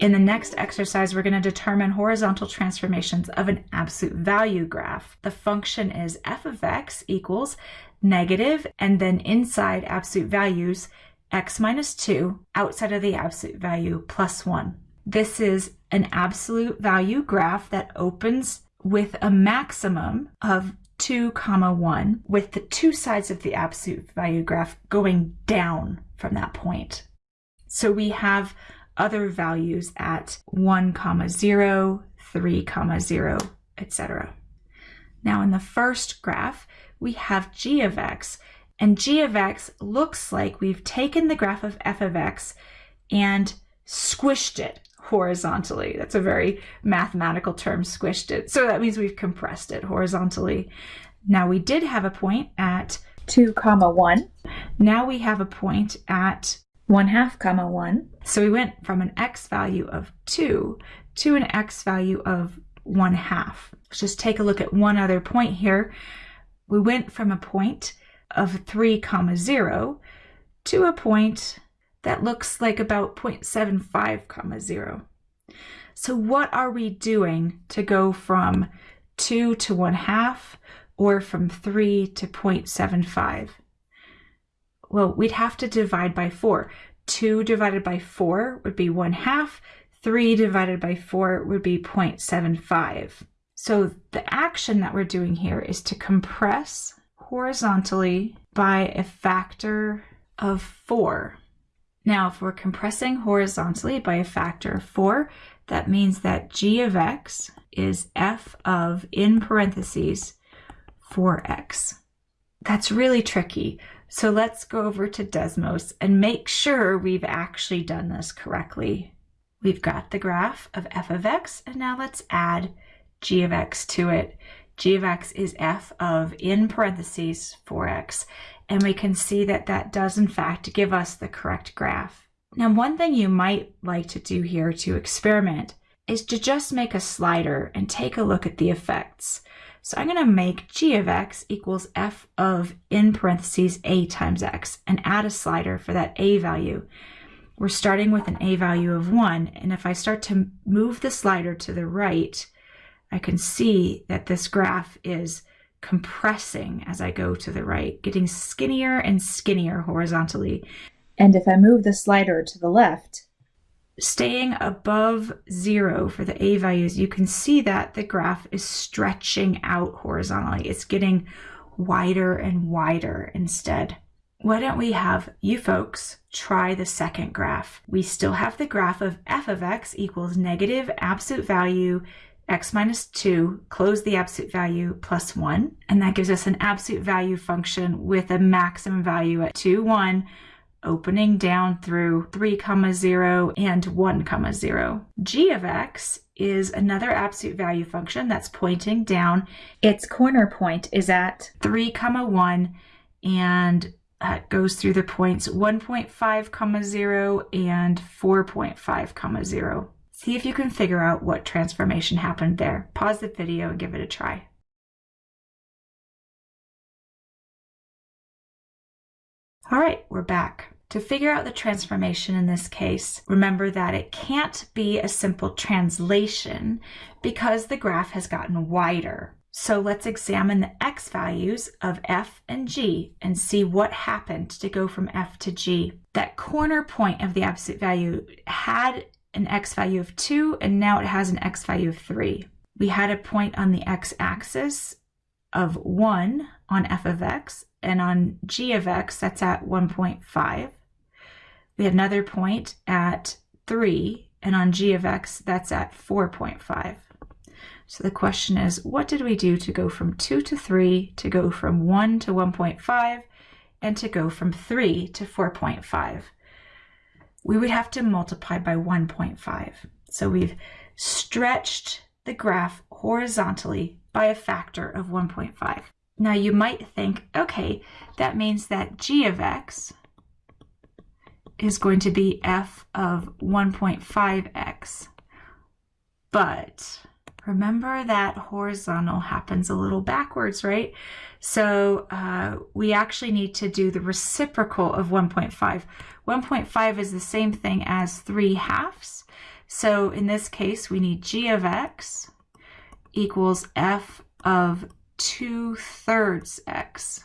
In the next exercise, we're going to determine horizontal transformations of an absolute value graph. The function is f of x equals negative, and then inside absolute values, x minus 2, outside of the absolute value, plus 1. This is an absolute value graph that opens with a maximum of 2 comma 1 with the two sides of the absolute value graph going down from that point. So we have other values at 1 comma 0, 3 comma 0, etc. Now in the first graph, we have g of x, and g of x looks like we've taken the graph of f of x and squished it horizontally. That's a very mathematical term, squished it. So that means we've compressed it horizontally. Now we did have a point at 2 comma 1. Now we have a point at 1 half comma 1. So we went from an x value of 2 to an x value of 1 half. Let's just take a look at one other point here. We went from a point of 3 comma 0 to a point that looks like about 0.75 comma 0. So what are we doing to go from 2 to 1 half or from 3 to 0.75? well, we'd have to divide by 4. 2 divided by 4 would be 1 half. 3 divided by 4 would be 0.75. So the action that we're doing here is to compress horizontally by a factor of 4. Now, if we're compressing horizontally by a factor of 4, that means that g of x is f of, in parentheses, 4x. That's really tricky. So let's go over to Desmos and make sure we've actually done this correctly. We've got the graph of f of x, and now let's add g of x to it. g of x is f of, in parentheses, 4x, and we can see that that does in fact give us the correct graph. Now, one thing you might like to do here to experiment is to just make a slider and take a look at the effects. So I'm going to make g of x equals f of, in parentheses, a times x, and add a slider for that a value. We're starting with an a value of 1, and if I start to move the slider to the right, I can see that this graph is compressing as I go to the right, getting skinnier and skinnier horizontally. And if I move the slider to the left, staying above zero for the A values, you can see that the graph is stretching out horizontally. It's getting wider and wider instead. Why don't we have you folks try the second graph? We still have the graph of f of x equals negative absolute value x minus 2, close the absolute value plus 1, and that gives us an absolute value function with a maximum value at 2, 1, opening down through 3 comma 0 and 1 comma 0. g of x is another absolute value function that's pointing down. Its corner point is at 3 comma 1 and uh, goes through the points 1.5 comma 0 and 4.5 comma 0. See if you can figure out what transformation happened there. Pause the video and give it a try. All right, we're back. To figure out the transformation in this case, remember that it can't be a simple translation because the graph has gotten wider. So let's examine the x values of f and g and see what happened to go from f to g. That corner point of the absolute value had an x value of 2 and now it has an x value of 3. We had a point on the x-axis of 1 on f of x and on g of x, that's at 1.5. We have another point at 3, and on g of x, that's at 4.5. So the question is, what did we do to go from 2 to 3, to go from 1 to 1.5, and to go from 3 to 4.5? We would have to multiply by 1.5. So we've stretched the graph horizontally by a factor of 1.5. Now you might think, okay, that means that g of x is going to be f of 1.5x. But remember that horizontal happens a little backwards, right? So uh, we actually need to do the reciprocal of 1.5. 1.5 is the same thing as 3 halves. So in this case, we need g of x equals f of 2 thirds x.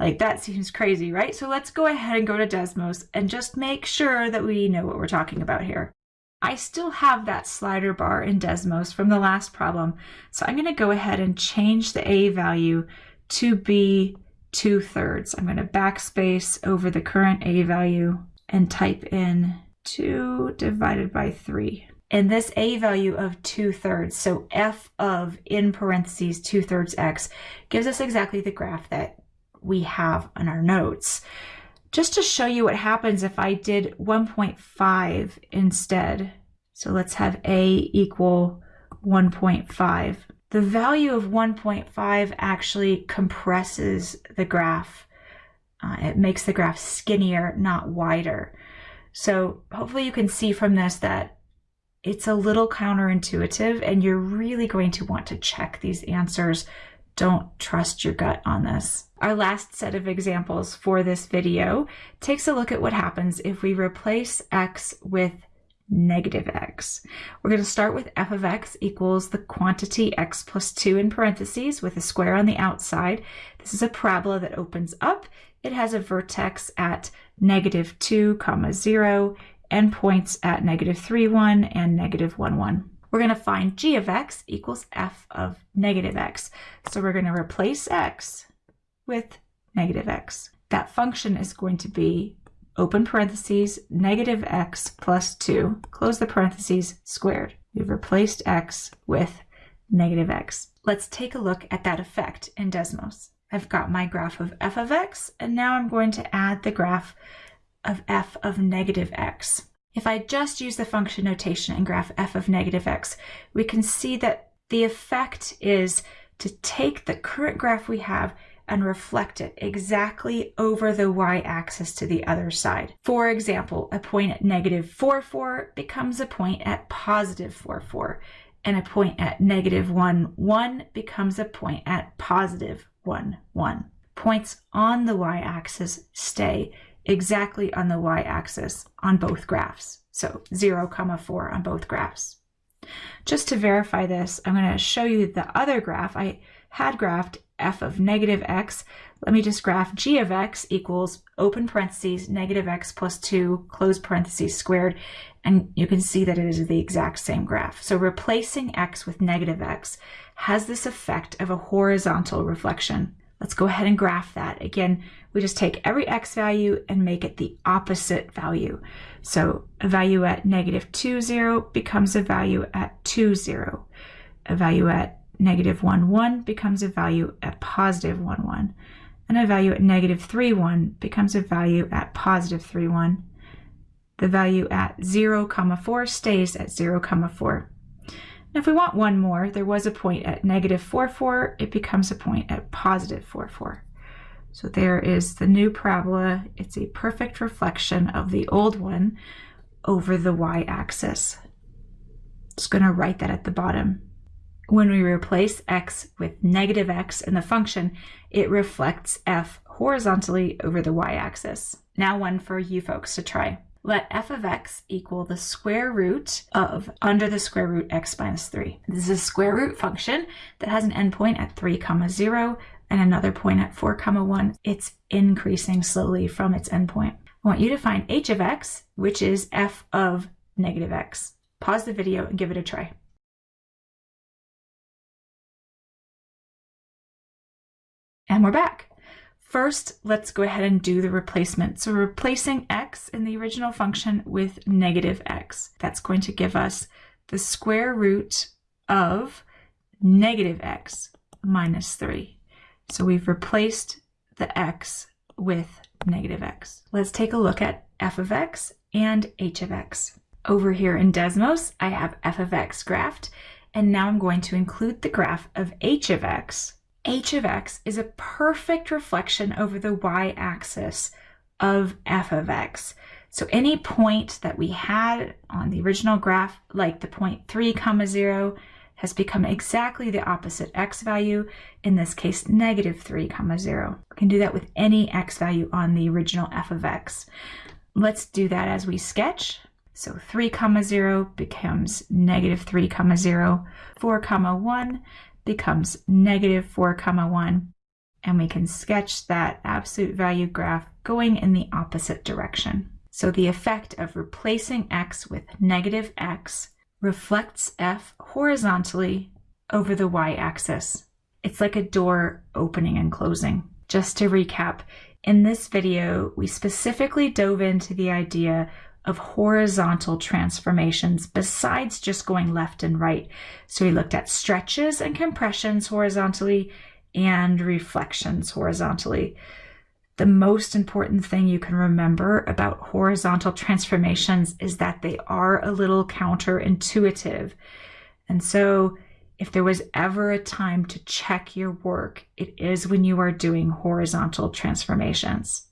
Like that seems crazy, right? So let's go ahead and go to Desmos and just make sure that we know what we're talking about here. I still have that slider bar in Desmos from the last problem. So I'm going to go ahead and change the A value to be 2 thirds. I'm going to backspace over the current A value and type in 2 divided by 3. And this a value of 2 thirds, so f of in parentheses 2 thirds x, gives us exactly the graph that we have on our notes. Just to show you what happens if I did 1.5 instead. So let's have a equal 1.5. The value of 1.5 actually compresses the graph. Uh, it makes the graph skinnier, not wider. So hopefully you can see from this that it's a little counterintuitive and you're really going to want to check these answers. Don't trust your gut on this. Our last set of examples for this video takes a look at what happens if we replace x with negative x. We're going to start with f of x equals the quantity x plus 2 in parentheses with a square on the outside. This is a parabola that opens up. It has a vertex at negative 2 comma 0 endpoints at negative 3 1 and negative 1 1. We're going to find g of x equals f of negative x. So we're going to replace x with negative x. That function is going to be open parentheses, negative x plus 2, close the parentheses, squared. We've replaced x with negative x. Let's take a look at that effect in Desmos. I've got my graph of f of x, and now I'm going to add the graph of f of negative x. If I just use the function notation and graph f of negative x, we can see that the effect is to take the current graph we have and reflect it exactly over the y-axis to the other side. For example, a point at negative 4, 4 becomes a point at positive 4, 4, and a point at negative 1, 1 becomes a point at positive 1, 1. Points on the y-axis stay exactly on the y-axis on both graphs. So 0, comma 4 on both graphs. Just to verify this, I'm going to show you the other graph. I had graphed f of negative x. Let me just graph g of x equals open parentheses negative x plus 2 close parentheses squared. And you can see that it is the exact same graph. So replacing x with negative x has this effect of a horizontal reflection. Let's go ahead and graph that. Again, we just take every x value and make it the opposite value. So a value at negative 2, 0 becomes a value at 2, 0. A value at negative 1, 1 becomes a value at positive 1, 1. And a value at negative 3, 1 becomes a value at positive 3, 1. The value at 0, comma 4 stays at 0, comma 4. Now if we want one more, there was a point at negative 4, 4. It becomes a point at positive 4, 4. So there is the new parabola. It's a perfect reflection of the old one over the y-axis. Just going to write that at the bottom. When we replace x with negative x in the function, it reflects f horizontally over the y-axis. Now one for you folks to try. Let f of x equal the square root of under the square root x minus 3. This is a square root function that has an endpoint at 3 comma 0 and another point at 4 comma 1. It's increasing slowly from its endpoint. I want you to find h of x, which is f of negative x. Pause the video and give it a try. And we're back. First, let's go ahead and do the replacement. So replacing x in the original function with negative x. That's going to give us the square root of negative x minus 3. So we've replaced the x with negative x. Let's take a look at f of x and h of x. Over here in Desmos, I have f of x graphed, and now I'm going to include the graph of h of x h of x is a perfect reflection over the y-axis of f of x. So any point that we had on the original graph, like the point 3 comma 0, has become exactly the opposite x value, in this case negative 3 comma 0. We can do that with any x value on the original f of x. Let's do that as we sketch. So 3 comma 0 becomes negative 3 comma 0. 4 comma 1 becomes negative 4 comma 1. And we can sketch that absolute value graph going in the opposite direction. So the effect of replacing x with negative x reflects f horizontally over the y-axis. It's like a door opening and closing. Just to recap, in this video, we specifically dove into the idea of horizontal transformations besides just going left and right. So we looked at stretches and compressions horizontally and reflections horizontally. The most important thing you can remember about horizontal transformations is that they are a little counterintuitive. And so if there was ever a time to check your work, it is when you are doing horizontal transformations.